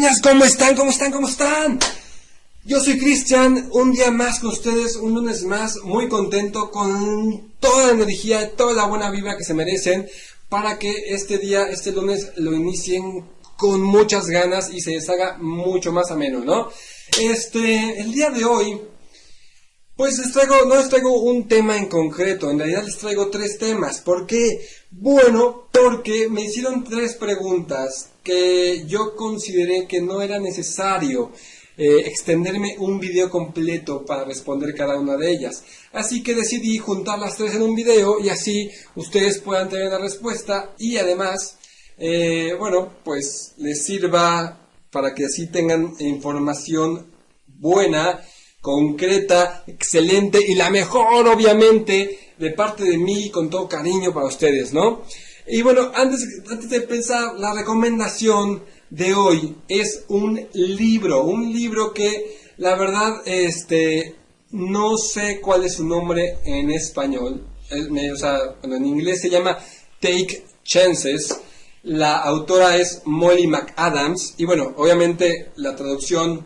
¿Cómo están? ¿Cómo están? ¿Cómo están? Yo soy Cristian, un día más con ustedes, un lunes más, muy contento con toda la energía, toda la buena vibra que se merecen para que este día, este lunes, lo inicien con muchas ganas y se les haga mucho más ameno, ¿no? Este, el día de hoy, pues les traigo, no les traigo un tema en concreto, en realidad les traigo tres temas. ¿Por qué? Bueno, porque me hicieron tres preguntas que yo consideré que no era necesario eh, extenderme un video completo para responder cada una de ellas. Así que decidí juntar las tres en un video y así ustedes puedan tener la respuesta y además, eh, bueno, pues les sirva para que así tengan información buena, concreta, excelente y la mejor obviamente de parte de mí con todo cariño para ustedes, ¿no? Y bueno, antes, antes de pensar, la recomendación de hoy es un libro, un libro que la verdad, este, no sé cuál es su nombre en español, o sea, en inglés se llama Take Chances, la autora es Molly McAdams y bueno, obviamente la traducción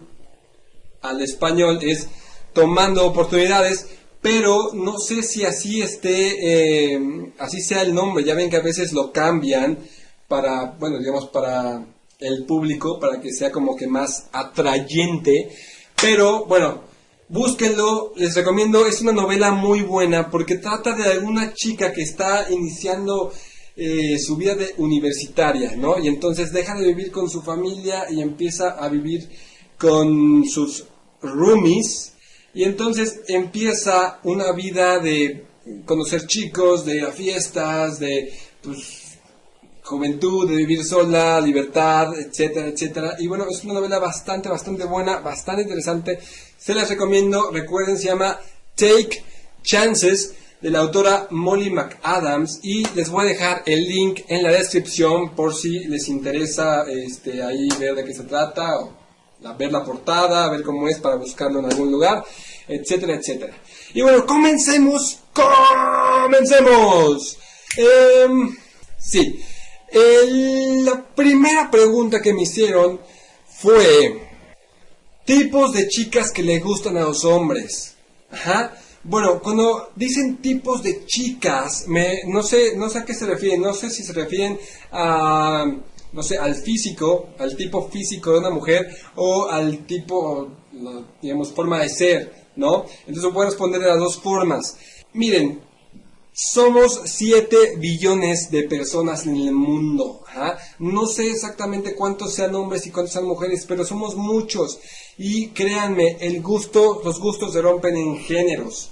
al español es Tomando oportunidades, pero no sé si así esté, eh, así sea el nombre. Ya ven que a veces lo cambian para, bueno, digamos, para el público, para que sea como que más atrayente. Pero bueno, búsquenlo, les recomiendo, es una novela muy buena porque trata de alguna chica que está iniciando eh, su vida de universitaria, ¿no? Y entonces deja de vivir con su familia y empieza a vivir con sus roomies y entonces empieza una vida de conocer chicos, de ir a fiestas, de pues, juventud, de vivir sola, libertad, etcétera, etcétera. Y bueno, es una novela bastante, bastante buena, bastante interesante. Se las recomiendo. Recuerden, se llama Take Chances de la autora Molly McAdams y les voy a dejar el link en la descripción por si les interesa este, ahí ver de qué se trata ver la portada, ver cómo es para buscarlo en algún lugar, etcétera, etcétera. Y bueno, comencemos, comencemos. Em, sí, la primera pregunta que me hicieron fue tipos de chicas que le gustan a los hombres. Ajá. Bueno, cuando dicen tipos de chicas, me, no sé, no sé a qué se refieren, no sé si se refieren a no sé, al físico, al tipo físico de una mujer o al tipo, digamos, forma de ser, ¿no? Entonces puedo responder de las dos formas. Miren, somos 7 billones de personas en el mundo. ¿ah? No sé exactamente cuántos sean hombres y cuántos sean mujeres, pero somos muchos. Y créanme, el gusto, los gustos se rompen en géneros.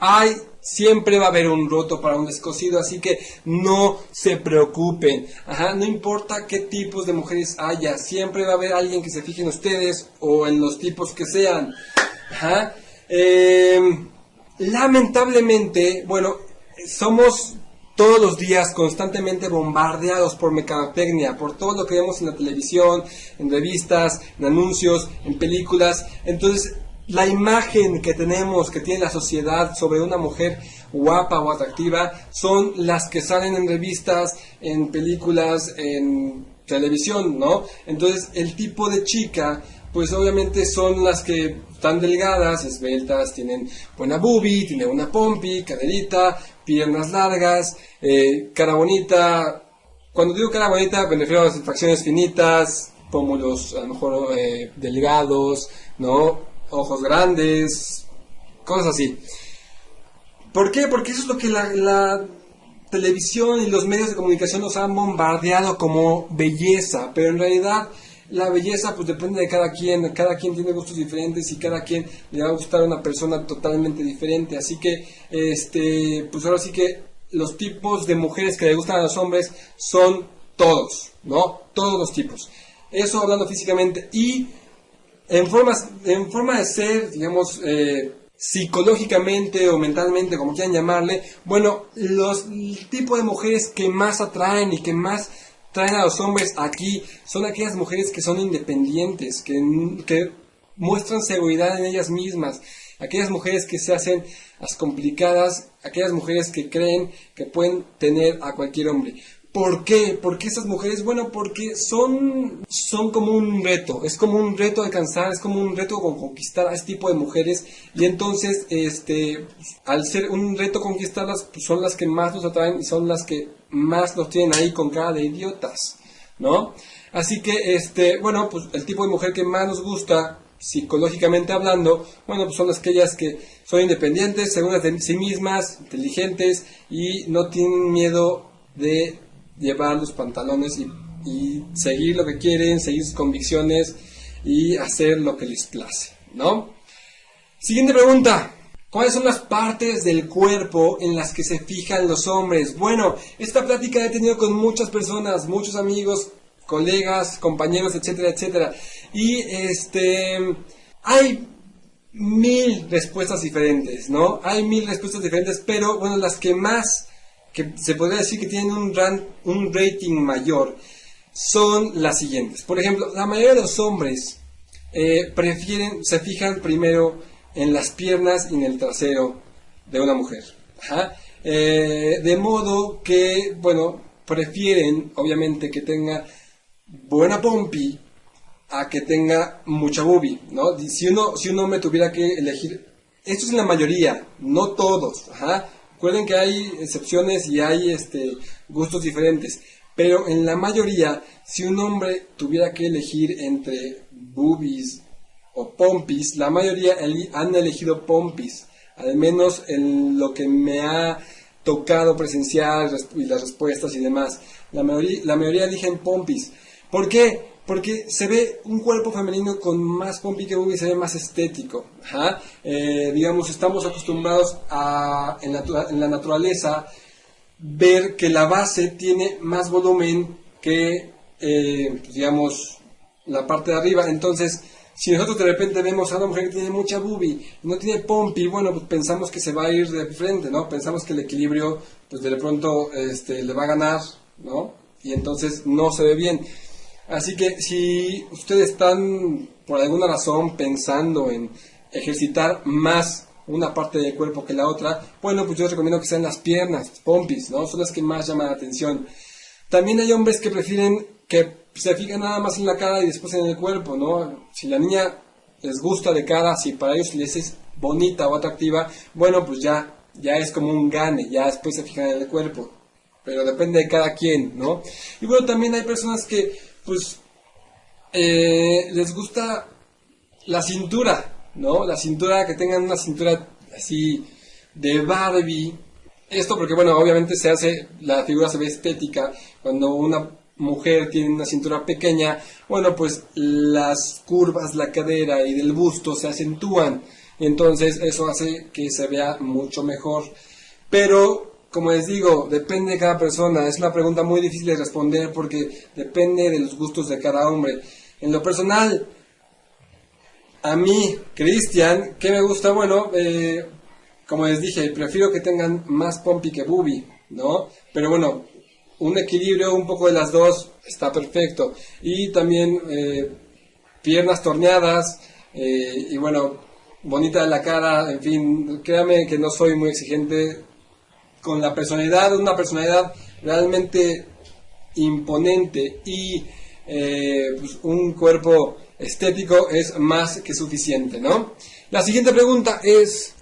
Hay Siempre va a haber un roto para un descosido, así que no se preocupen. Ajá, no importa qué tipos de mujeres haya, siempre va a haber alguien que se fije en ustedes o en los tipos que sean. Ajá. Em, lamentablemente, bueno, somos todos los días constantemente bombardeados por mercadotecnia, por todo lo que vemos en la televisión, en revistas, en anuncios, en películas. Entonces, la imagen que tenemos, que tiene la sociedad sobre una mujer guapa o atractiva, son las que salen en revistas, en películas, en televisión, ¿no? Entonces, el tipo de chica, pues obviamente son las que están delgadas, esbeltas, tienen buena boobie, tienen una pompi, caderita, piernas largas, eh, cara bonita. Cuando digo cara bonita, me refiero a las facciones finitas, pómulos a lo mejor eh, delgados, ¿no? Ojos grandes, cosas así. ¿Por qué? Porque eso es lo que la, televisión y los medios de comunicación nos han bombardeado como belleza, pero en realidad la belleza pues depende de cada quien, cada quien tiene gustos diferentes y cada quien le va a gustar a una persona totalmente diferente, así que este pues ahora sí que los tipos de mujeres que le gustan a los hombres son todos, ¿no? Todos los tipos. Eso hablando físicamente y en, formas, en forma de ser, digamos, eh, psicológicamente o mentalmente, como quieran llamarle, bueno, los tipos de mujeres que más atraen y que más traen a los hombres aquí son aquellas mujeres que son independientes, que, que muestran seguridad en ellas mismas, aquellas mujeres que se hacen las complicadas, aquellas mujeres que creen que pueden tener a cualquier hombre. ¿Por qué? ¿Por qué esas mujeres? Bueno, porque son, son como un reto, es como un reto alcanzar, es como un reto conquistar a este tipo de mujeres y entonces, este, al ser un reto conquistarlas, pues son las que más nos atraen y son las que más nos tienen ahí con cara de idiotas, ¿no? Así que, este, bueno, pues el tipo de mujer que más nos gusta, psicológicamente hablando, bueno, pues son las aquellas que son independientes, seguras de sí mismas, inteligentes y no tienen miedo de llevar los pantalones y, seguir lo que quieren, seguir sus convicciones y hacer lo que les place, ¿no? Siguiente pregunta. ¿Cuáles son las partes del cuerpo en las que se fijan los hombres? Bueno, esta plática he tenido con muchas personas, muchos amigos, colegas, compañeros, etcétera, etcétera. Y este hay mil respuestas diferentes, ¿no? Hay mil respuestas diferentes, pero bueno, las que más que se podría decir que tienen un, un rating mayor son las siguientes. Por ejemplo, la mayoría de los hombres eh, prefieren, se fijan primero en las piernas y en el trasero de una mujer. Eh, de modo que, bueno, prefieren, obviamente, que tenga buena pompi a que tenga mucha boobie, ¿no? Si uno, si un hombre tuviera que elegir, esto es la mayoría, no todos, ajá, Recuerden que hay excepciones y hay este, gustos diferentes, pero en la mayoría, si un hombre tuviera que elegir entre boobies o pompis, la mayoría han elegido pompis, al menos en lo que me ha tocado presenciar y las respuestas y demás. La mayoría, la mayoría eligen pompis. ¿Por qué? Porque se ve un cuerpo femenino con más pompi que y se ve más estético. Eh, digamos, estamos acostumbrados a, en, la naturaleza, ver que la base tiene más volumen que, eh, digamos, la parte de arriba. Entonces, si nosotros de repente vemos a una mujer que tiene mucha y no tiene pompi, bueno, pues pensamos que se va a ir de frente, ¿no? Pensamos que el equilibrio, pues de pronto este, le va a ganar, ¿no? Y entonces no se ve bien. Así que si ustedes están por alguna razón pensando en ejercitar más una parte del cuerpo que la otra, bueno, pues yo les recomiendo que sean las piernas, pompis, ¿no? Son las que más llaman la atención. También hay hombres que prefieren que se fijen nada más en la cara y después en el cuerpo, ¿no? Si la niña les gusta de cara, si para ellos les es bonita o atractiva, bueno, pues ya, ya es como un gane, ya después se fijan en el cuerpo. Pero depende de cada quien, ¿no? Y bueno, también hay personas que pues eh, les gusta la cintura, ¿no? La cintura, que tengan una cintura así de Barbie. Esto porque, bueno, obviamente se hace, la figura se ve estética. Cuando una mujer tiene una cintura pequeña, bueno, pues las curvas, la cadera y del busto se acentúan. Entonces eso hace que se vea mucho mejor. Pero como les digo, depende de cada persona. Es una pregunta muy difícil de responder porque depende de los gustos de cada hombre. En lo personal, a mí, Cristian, ¿qué me gusta? Bueno, eh, como les dije, prefiero que tengan más pompi que bubi, ¿no? Pero bueno, un equilibrio un poco de las dos está perfecto. Y también eh, piernas torneadas eh, y bueno, bonita la cara, en fin, créame que no soy muy exigente con la personalidad, una personalidad realmente imponente y eh, pues, un cuerpo estético es más que suficiente, ¿no? La siguiente pregunta es,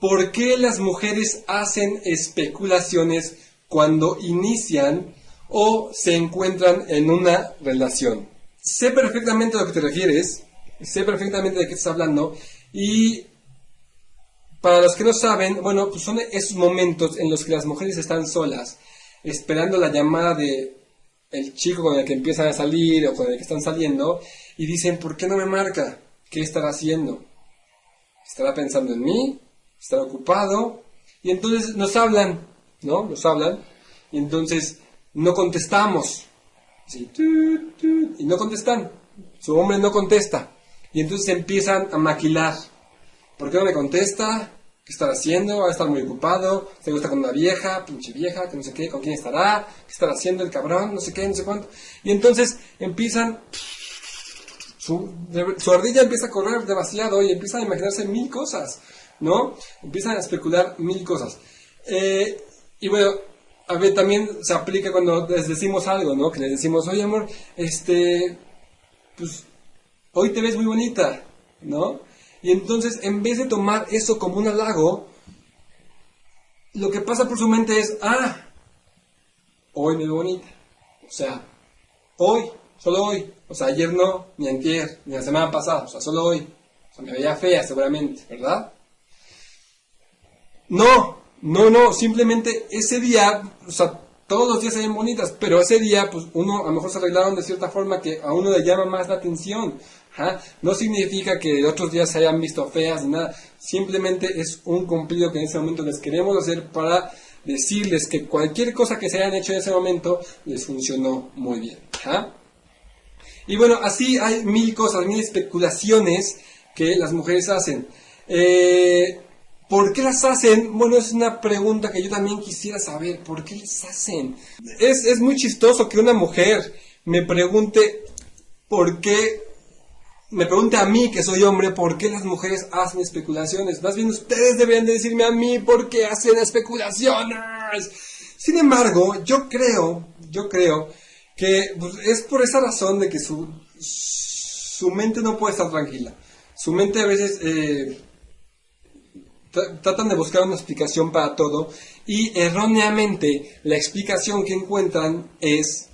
¿por qué las mujeres hacen especulaciones cuando inician o se encuentran en una relación? Sé perfectamente a lo que te refieres, sé perfectamente de qué estás hablando y para los que no saben, bueno, pues son esos momentos en los que las mujeres están solas, esperando la llamada de el chico con el que empiezan a salir o con el que están saliendo, y dicen, ¿por qué no me marca? ¿Qué estará haciendo? ¿Estará pensando en mí? ¿Estará ocupado? Y entonces nos hablan, ¿no? Nos hablan, y entonces no contestamos. y no contestan. Su hombre no contesta. Y entonces empiezan a maquilar. ¿Por qué no me contesta? ¿Qué estará haciendo? Va a estar muy ocupado. Se gusta con una vieja, pinche vieja, que no sé qué, con quién estará, qué estará haciendo el cabrón, no sé qué, no sé cuánto. Y entonces empiezan. Su, ardilla empieza a correr demasiado y empiezan a imaginarse mil cosas, ¿no? Empiezan a especular mil cosas. Eh, y bueno, a ver, también se aplica cuando les decimos algo, ¿no? Que les decimos, oye amor, este, pues, hoy te ves muy bonita, ¿no? Y entonces, en vez de tomar eso como un halago, lo que pasa por su mente es, ah, hoy me veo bonita. O sea, hoy, solo hoy. O sea, ayer no, ni antier, ni la semana pasada. O sea, solo hoy. O sea, me veía fea seguramente, ¿verdad? No, no, no, simplemente ese día, o sea, todos los días se ven bonitas, pero ese día, pues uno a lo mejor se arreglaron de cierta forma que a uno le llama más la atención. No significa que otros días se hayan visto feas ni nada, simplemente es un cumplido que en ese momento les queremos hacer para decirles que cualquier cosa que se hayan hecho en ese momento les funcionó muy bien. Y bueno, así hay mil cosas, mil especulaciones que las mujeres hacen. Eh, ¿Por qué las hacen? Bueno, es una pregunta que yo también quisiera saber. ¿Por qué las hacen? Es, es muy chistoso que una mujer me pregunte por qué, me pregunte a mí que soy hombre, por qué las mujeres hacen especulaciones. Más bien ustedes deberían de decirme a mí por qué hacen especulaciones. Sin embargo, yo creo, yo creo que pues, es por esa razón de que su, su mente no puede estar tranquila. Su mente a veces... Eh, tratan de buscar una explicación para todo y erróneamente la explicación que encuentran es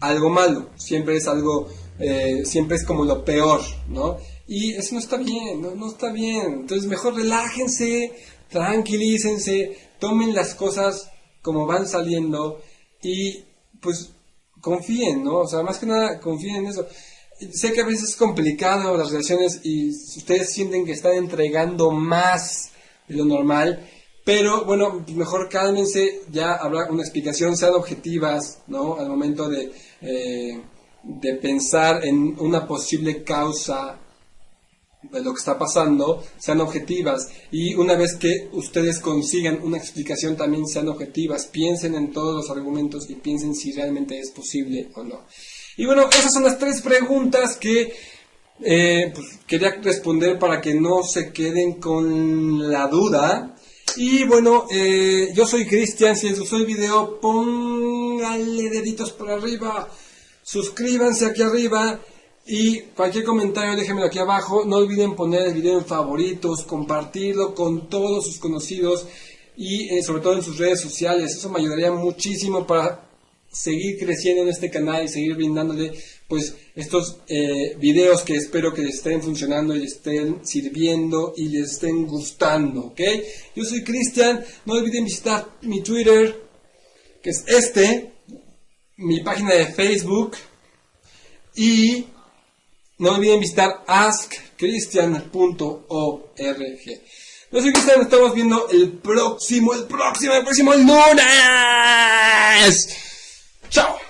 algo malo, siempre es algo, eh, siempre es como lo peor, ¿no? Y eso no está bien, no, no está bien. Entonces mejor relájense, tranquilícense, tomen las cosas como van saliendo y pues confíen, ¿no? O sea, más que nada confíen en eso. Sé que a veces es complicado las relaciones y ustedes sienten que están entregando más de lo normal. Pero bueno, mejor cálmense, ya habrá una explicación, sean objetivas, ¿no? Al momento de, eh, de pensar en una posible causa de lo que está pasando, sean objetivas. Y una vez que ustedes consigan una explicación, también sean objetivas. Piensen en todos los argumentos y piensen si realmente es posible o no. Y bueno, esas son las tres preguntas que eh, pues, quería responder para que no se queden con la duda. Y bueno, eh, yo soy Cristian, si les gustó el video, pónganle deditos por arriba, suscríbanse aquí arriba y cualquier comentario déjenmelo aquí abajo. No olviden poner el video en favoritos, compartirlo con todos sus conocidos y eh, sobre todo en sus redes sociales. Eso me ayudaría muchísimo para seguir creciendo en este canal y seguir brindándole pues estos eh, videos que espero que les estén funcionando y les estén sirviendo y les estén gustando, ¿ok? Yo soy Cristian, no olviden visitar mi Twitter, que es este, mi página de Facebook y no olviden visitar askcristian.org. Yo soy Cristian, nos estamos viendo el próximo, el próximo, el próximo lunes. Chao.